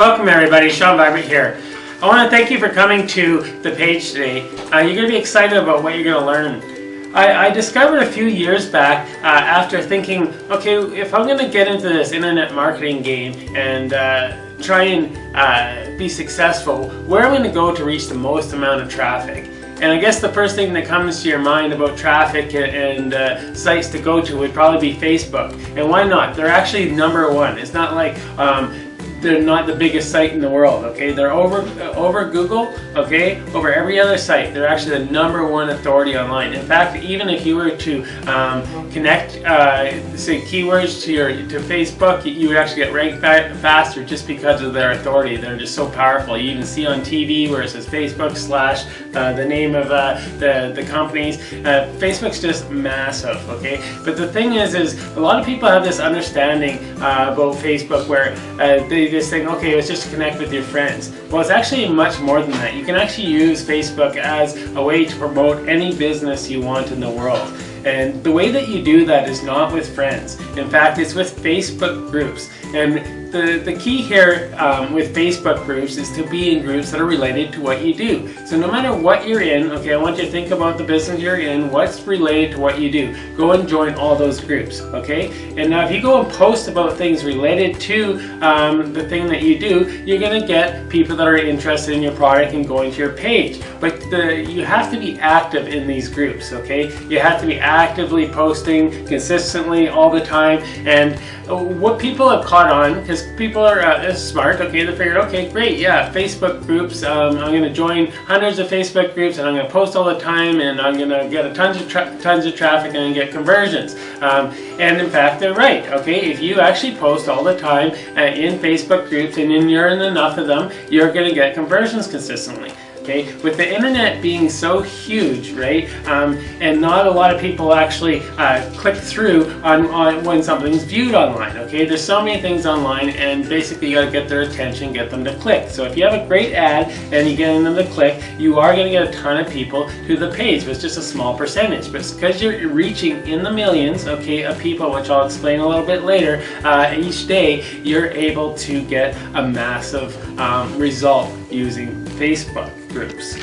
Welcome everybody, Sean Vibrant here. I want to thank you for coming to the page today. Uh, you're going to be excited about what you're going to learn. I, I, discovered a few years back uh, after thinking, okay, if I'm going to get into this internet marketing game and uh, try and uh, be successful, where am I going to go to reach the most amount of traffic? And I guess the first thing that comes to your mind about traffic and uh, sites to go to would probably be Facebook. And why not? They're actually number one. It's not like um, they're not the biggest site in the world, okay? They're over over Google, okay? Over every other site, they're actually the number one authority online. In fact, even if you were to um, connect, uh, say, keywords to your to Facebook, you would actually get ranked faster just because of their authority. They're just so powerful. You even see on TV where it says Facebook slash uh, the name of uh, the the companies. Uh, Facebook's just massive, okay? But the thing is, is a lot of people have this understanding uh, about Facebook where uh, they just think, okay, let's just connect with your friends. Well, it's actually much more than that. You can actually use Facebook as a way to promote any business you want in the world. And the way that you do that is not with friends. In fact, it's with Facebook groups. And the, the key here um, with Facebook groups is to be in groups that are related to what you do. So no matter what you're in, okay, I want you to think about the business you're in, what's related to what you do. Go and join all those groups, okay? And now if you go and post about things related to um, the thing that you do, you're gonna get people that are interested in your product and going to your page. But the, you have to be active in these groups, okay? You have to be actively posting consistently all the time. And what people have caught on, because because people are uh, smart, okay, they figured, okay, great, yeah, Facebook groups, um, I'm going to join hundreds of Facebook groups and I'm going to post all the time and I'm going to get a tons of tons of traffic and get conversions. Um, and in fact, they're right, okay, if you actually post all the time uh, in Facebook groups and you're in enough of them, you're going to get conversions consistently okay? With the internet being so huge, right, um, and not a lot of people actually uh, click through on, on when something's viewed online, okay? There's so many things online and basically you gotta get their attention, get them to click. So if you have a great ad and you get them to click, you are gonna get a ton of people to the page, but it's just a small percentage. But because you're reaching in the millions, okay, of people, which I'll explain a little bit later, uh, each day, you're able to get a massive um, result using Facebook groups.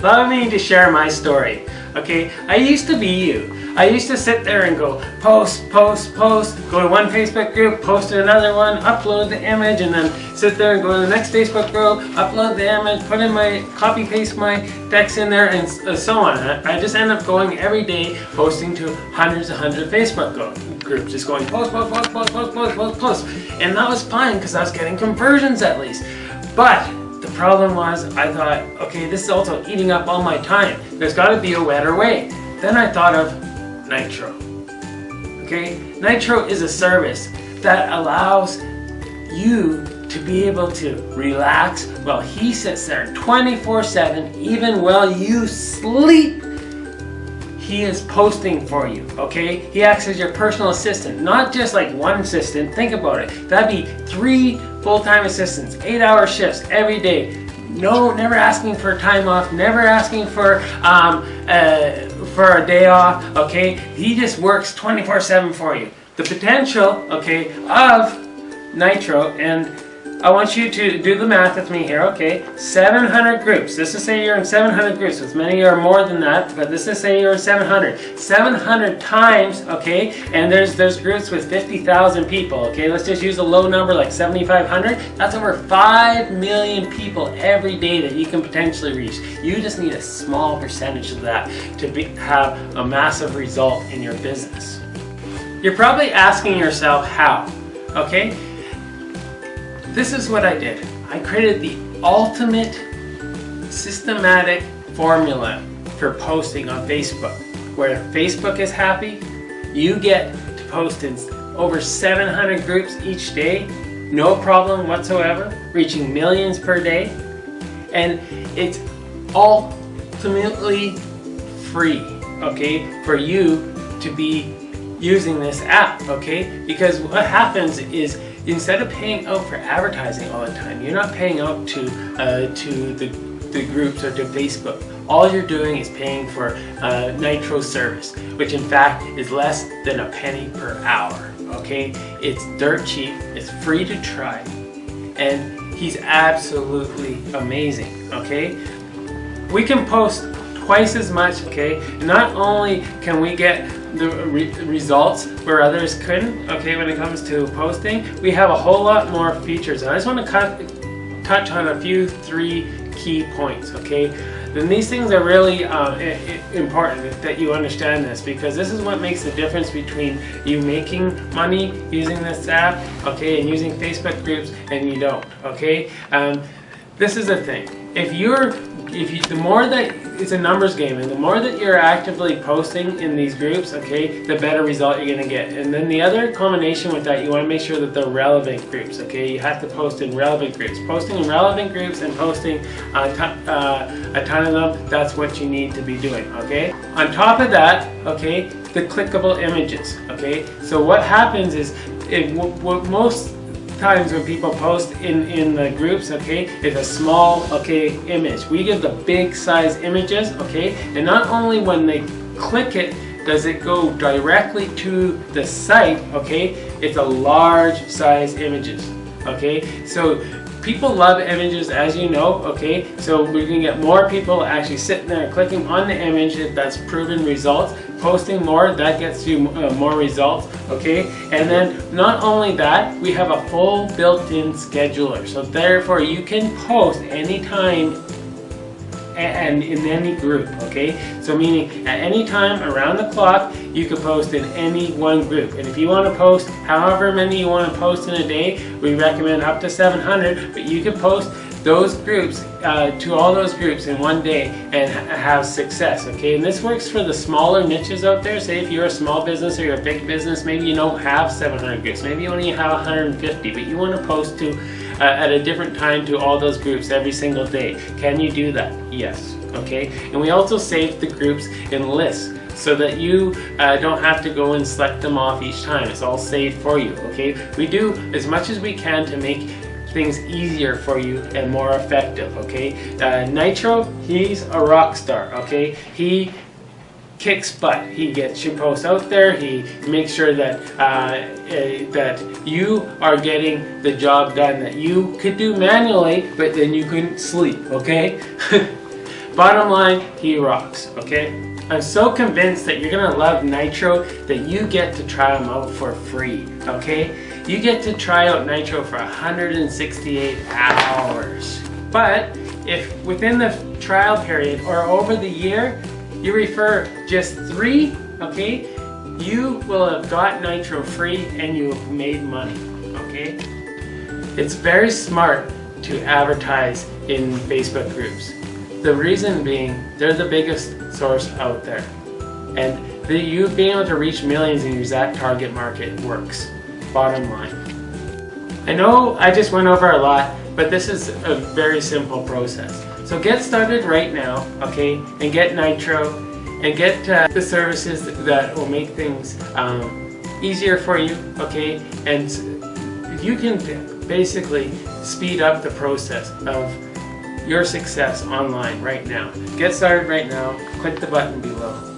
Allow me to share my story. Okay, I used to be you. I used to sit there and go post, post, post, go to one Facebook group, post to another one, upload the image, and then sit there and go to the next Facebook group, upload the image, put in my, copy paste my text in there, and uh, so on. I just end up going every day posting to hundreds and hundreds of Facebook groups, just going post, post, post, post, post, post, post, post. And that was fine because I was getting conversions at least. But the problem was, I thought, okay, this is also eating up all my time. There's got to be a better way. Then I thought of Nitro. Okay, Nitro is a service that allows you to be able to relax while he sits there 24-7, even while you sleep he is posting for you, okay? He acts as your personal assistant, not just like one assistant. Think about it. That'd be three full-time assistants, eight-hour shifts every day. No, never asking for time off, never asking for um, uh, for a day off, okay? He just works 24-7 for you. The potential, okay, of Nitro and I want you to do the math with me here, okay? 700 groups. This is say you're in 700 groups. As many are more than that, but this is say you're in 700. 700 times, okay? And there's there's groups with 50,000 people, okay? Let's just use a low number like 7,500. That's over 5 million people every day that you can potentially reach. You just need a small percentage of that to be, have a massive result in your business. You're probably asking yourself how, okay? This is what I did. I created the ultimate systematic formula for posting on Facebook. Where Facebook is happy, you get to post in over 700 groups each day, no problem whatsoever, reaching millions per day. And it's all ultimately free, okay, for you to be using this app, okay? Because what happens is instead of paying out for advertising all the time, you're not paying out to uh, to the, the groups or to Facebook. All you're doing is paying for uh, Nitro service, which in fact is less than a penny per hour. Okay, it's dirt cheap, it's free to try, and he's absolutely amazing, okay? We can post twice as much, okay? Not only can we get the re results where others couldn't, okay, when it comes to posting, we have a whole lot more features. I just want to touch on a few, three key points, okay? then these things are really uh, important that you understand this because this is what makes the difference between you making money using this app, okay, and using Facebook groups and you don't, okay? Um, this is the thing. If you're if you, the more that it's a numbers game and the more that you're actively posting in these groups, okay, the better result you're gonna get. And then the other combination with that, you wanna make sure that they're relevant groups, okay? You have to post in relevant groups. Posting in relevant groups and posting a ton, uh, a ton of them, that's what you need to be doing, okay? On top of that, okay, the clickable images, okay? So what happens is, if, what most times when people post in, in the groups, okay, it's a small, okay, image. We give the big size images, okay, and not only when they click it, does it go directly to the site, okay, it's a large size images, okay, so people love images as you know okay? So we can get more people actually sitting there clicking on the image that's proven results posting more that gets you uh, more results okay and then not only that we have a full built-in scheduler so therefore you can post anytime and in any group, okay? So meaning at any time around the clock, you can post in any one group. And if you want to post however many you want to post in a day, we recommend up to 700, but you can post those groups uh, to all those groups in one day and have success okay and this works for the smaller niches out there say if you're a small business or you're a big business maybe you don't have 700 groups maybe you only have 150 but you want to post to uh, at a different time to all those groups every single day. Can you do that? Yes. Okay. And we also save the groups in lists so that you uh, don't have to go and select them off each time. It's all saved for you. Okay. We do as much as we can to make things easier for you and more effective okay uh, Nitro he's a rock star okay he kicks butt. He gets your posts out there. He makes sure that uh, uh, that you are getting the job done that you could do manually, but then you couldn't sleep. Okay. Bottom line, he rocks. Okay. I'm so convinced that you're gonna love Nitro that you get to try them out for free. Okay. You get to try out Nitro for 168 hours. But if within the trial period or over the year you refer just three, okay, you will have got Nitro free and you have made money, okay? It's very smart to advertise in Facebook groups. The reason being, they're the biggest source out there. And the, you being able to reach millions in your exact target market works, bottom line. I know I just went over a lot, but this is a very simple process. So get started right now, okay, and get Nitro and get uh, the services that will make things um, easier for you, okay, and you can basically speed up the process of your success online right now. Get started right now, click the button below.